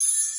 you